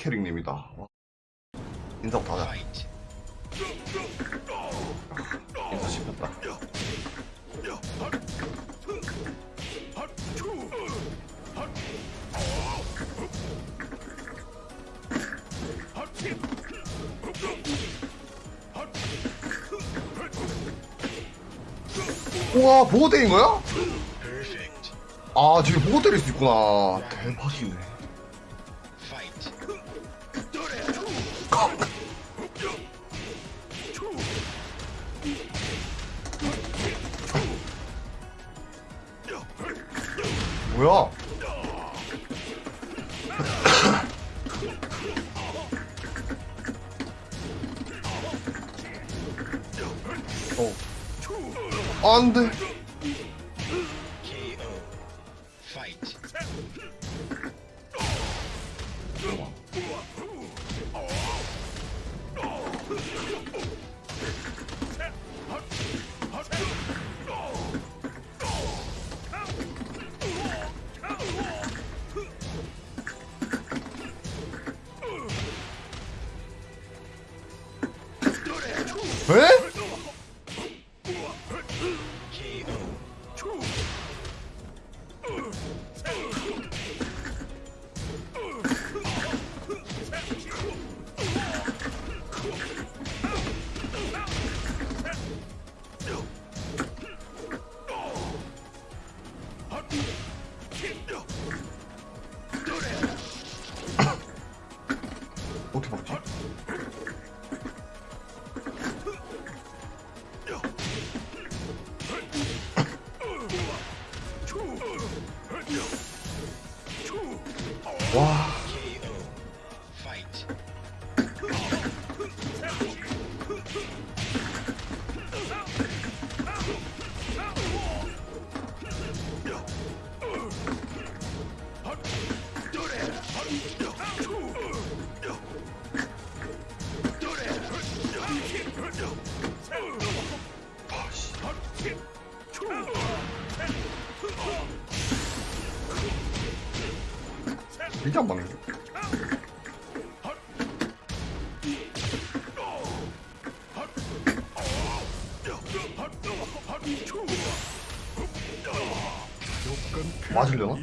캐릭님이다. 인사부터 하자. 인사 씹혔다. 우와 보고 때린 거야? 아 저기 보고 때릴 수 있구나 대박이네 뭐야? 어. 안 돼 Huh. 맞으려나?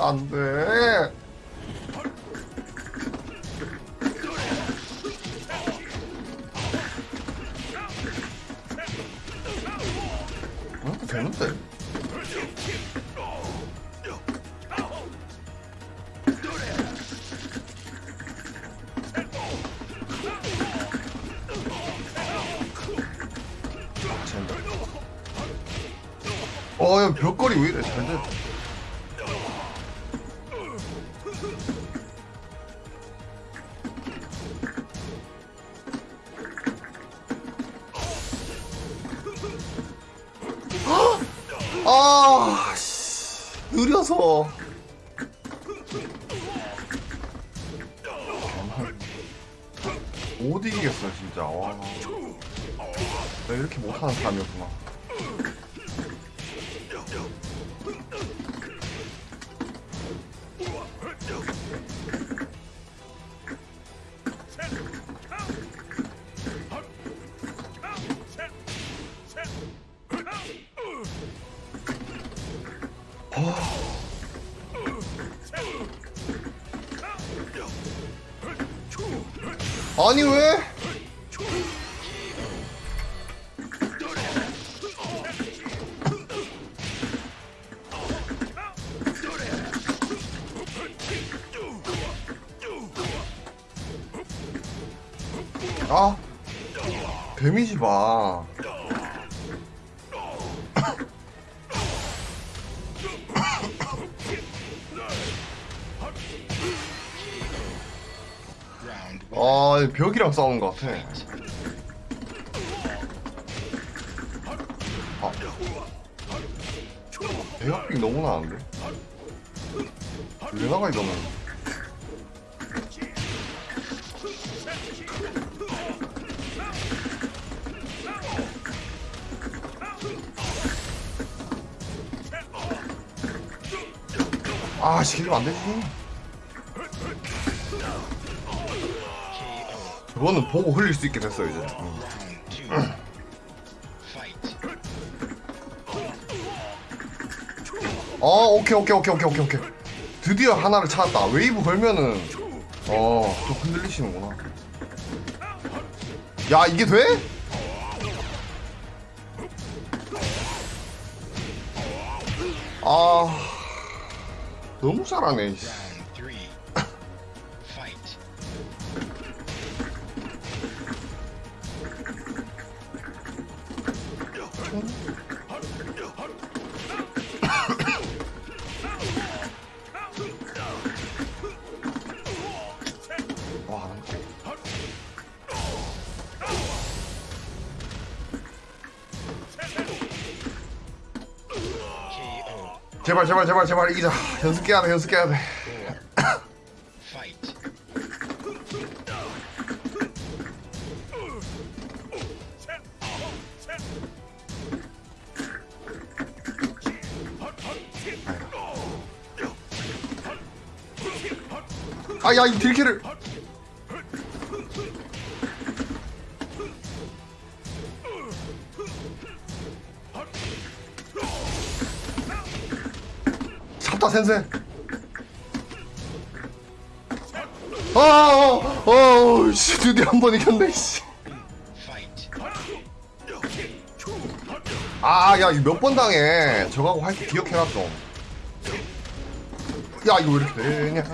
왜 가드가 안 돼? 어, 되는데? 젠다. 어, 야, 벽걸이 왜 이래? 잘 돼. 아, 씨. 느려서. 못 이기겠어, 진짜. 와. 내가 이렇게 못하는 사람이었구나. 아니 왜? 아 데미지 봐 아, 벽이랑 싸우는 것 같아. 아. 대각빙 너무 나는데? 왜 나가, 이거는? 아, 시키면 안 되지. 저거는 보고 흘릴 수 있게 됐어, 이제. 어, 오케이, 오케이, 오케이, 오케이, 오케이, 오케이. 드디어 하나를 찾았다. 웨이브 걸면은, 어, 좀 흔들리시는구나. 야, 이게 돼? 아, 너무 잘하네. 제발, 제발, 제발, 제발 이기자. 연습해야 돼, 연습해야 돼. 아, 야, 이 딜키를. 잡다 센세. 아, 어, 어, 씨, 드디어 한 번 이겼네, 씨. 아, 야, 이거 몇 번 당해. 저거하고 할 때 기억해놔, 좀. 야, 이거 왜 이렇게 되냐.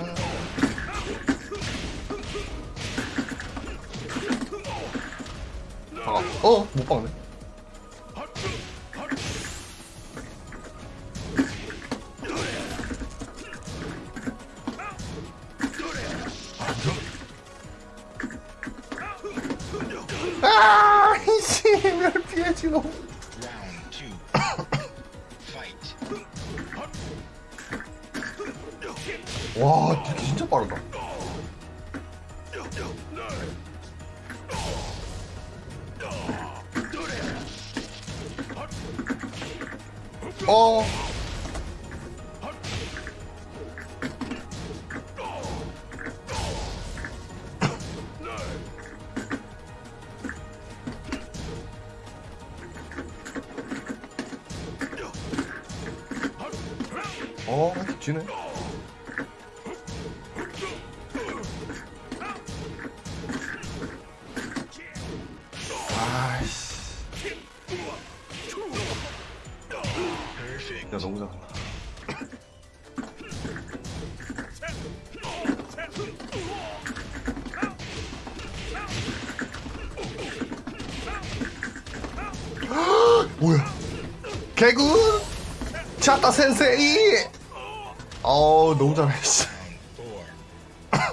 아, 어, 못 박네. 어. 어, 지네. 야, 너무 잘한다. 뭐야? 개군! 찾다 센세이! 어우, 너무 잘해, 씨.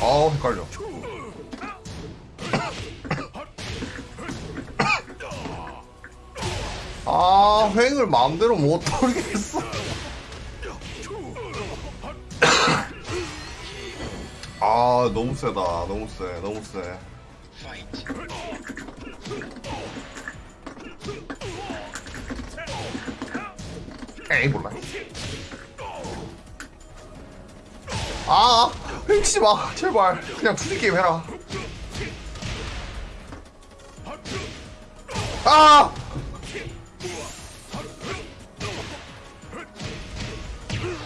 어우, 헷갈려. 아, 횡을 마음대로 못 돌리겠어. 아, 너무 세다. 너무 세. 너무 세. 에이, 몰라. 아, 횡치 마. 제발. 그냥 투지 게임 해라. 아!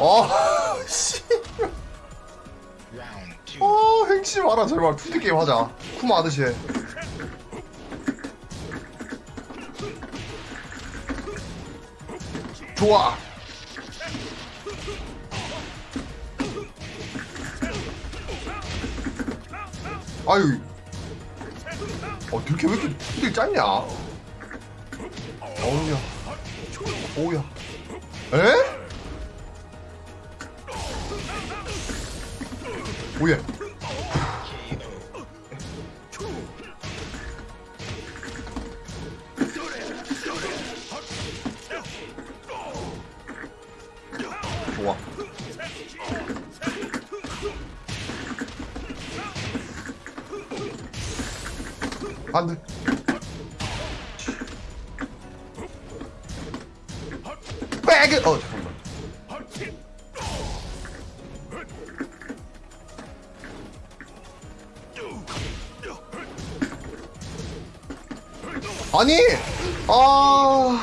어, 씨. Round 치지 마라 제발. 투디 게임 하자. 쿠마 해. 좋아. 아유. 어 이렇게 왜 이렇게 투디 짧냐? 어우야. 오우야. 에? 좋아. 안돼 아니 아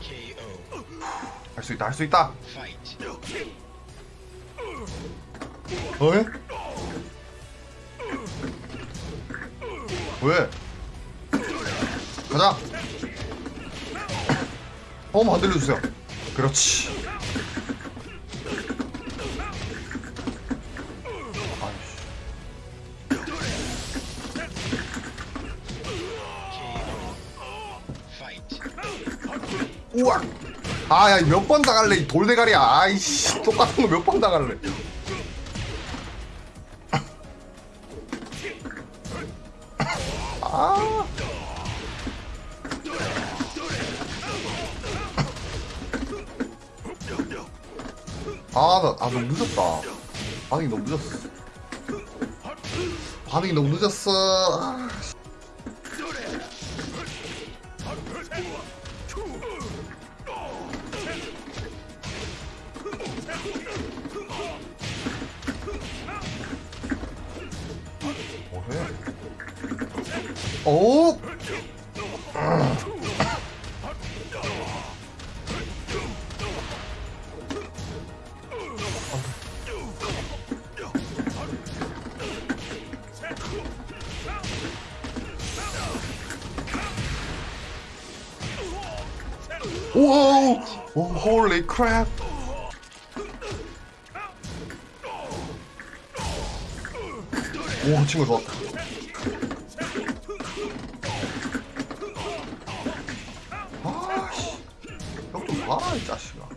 KO. 할수 있다 할 수 있다. 어? 왜? 가자. 어 만들어주세요. 그렇지. 아이씨. KO. Fight. 우와. 아야 몇 번 당할래 이 돌대가리야 아이씨 똑같은 거 몇 번 당할래 아, 너무 늦었다. 반응이 너무 늦었어. 반응이 너무 늦었어. 아, 뭐해? 오! 오! 오, 홀리 크랩! 오, 친구 좋았다. 아씨, 형좀 봐, 이 자식아.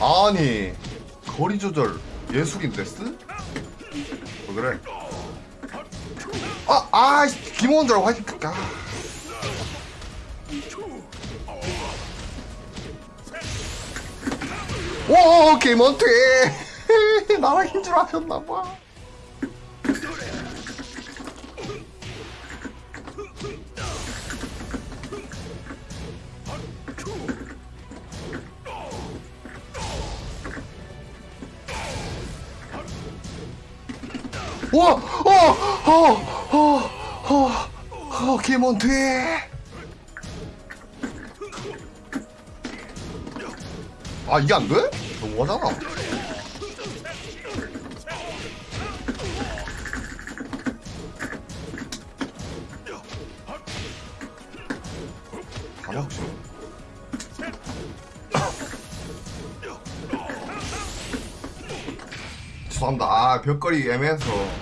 아니, 거리 조절 예술인데 쓰? 왜 그래? 아, 아, 김원절 화이팅. 아. 오, 김원태! 나랑 힘줄 아셨나봐. 와! 어! 어! 어! 어! 어! 김원태! 아, 이게 안 돼? 너무하잖아. 가자, 혹시. 죄송합니다. 아, 벽걸이 애매해서.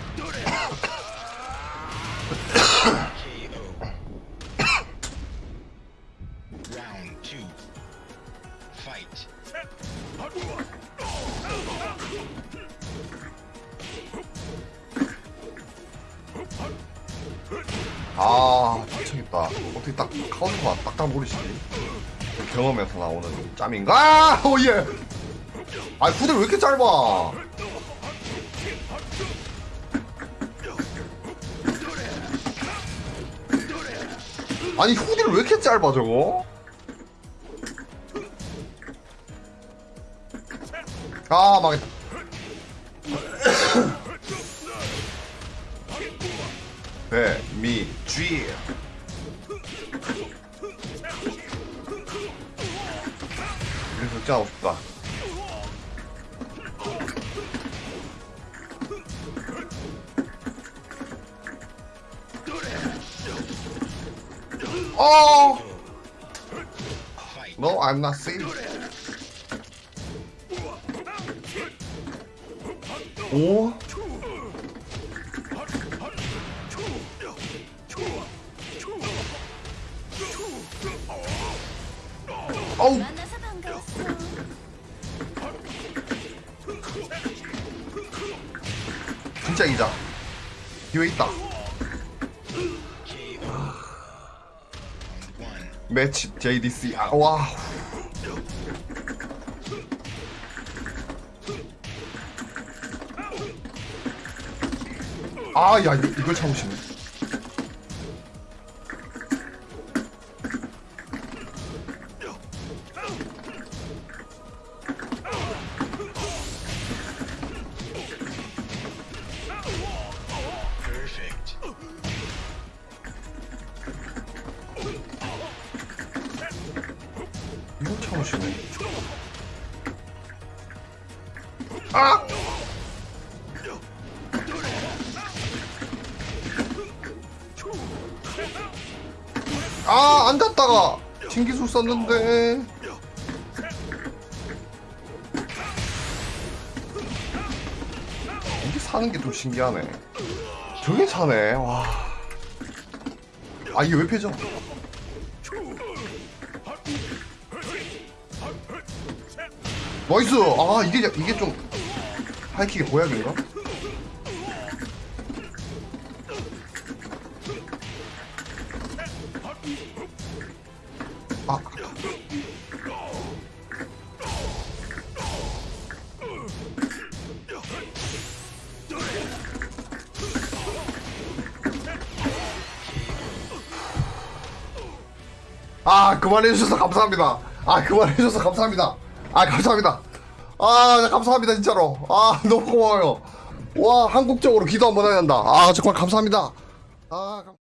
아, 미치겠다. 어떻게 딱 카운터가 딱딱 모르시지? 경험에서 나오는 짬인가? 아, 오 예. 아, 후대 왜 이렇게 짧아? 아니 후디를 왜 이렇게 짧아 저거? 아 망했다 쥐. 그래서 극장하고 싶다. 어! Fight. No, I'm not safe. 오? 어우. 진짜 이자. 기회 있다. 매치 JDC. 아, 와. 아, 야, 이거, 이걸 참으시네. 아! 아, 앉았다가 신기술 썼는데. 이게 사는 게 좀 신기하네. 저게 사네, 와. 아, 이게 왜 패져? 나이스! 아, 이게, 이게 좀, 하이킥의 보약인가? 아, 아, 그만해주셔서 감사합니다. 아, 그만해주셔서 감사합니다. 아, 감사합니다. 아, 네, 감사합니다, 진짜로. 아, 너무 고마워요. 와, 한국적으로 기도 한번 해야 된다. 아, 정말 감사합니다. 아, 감...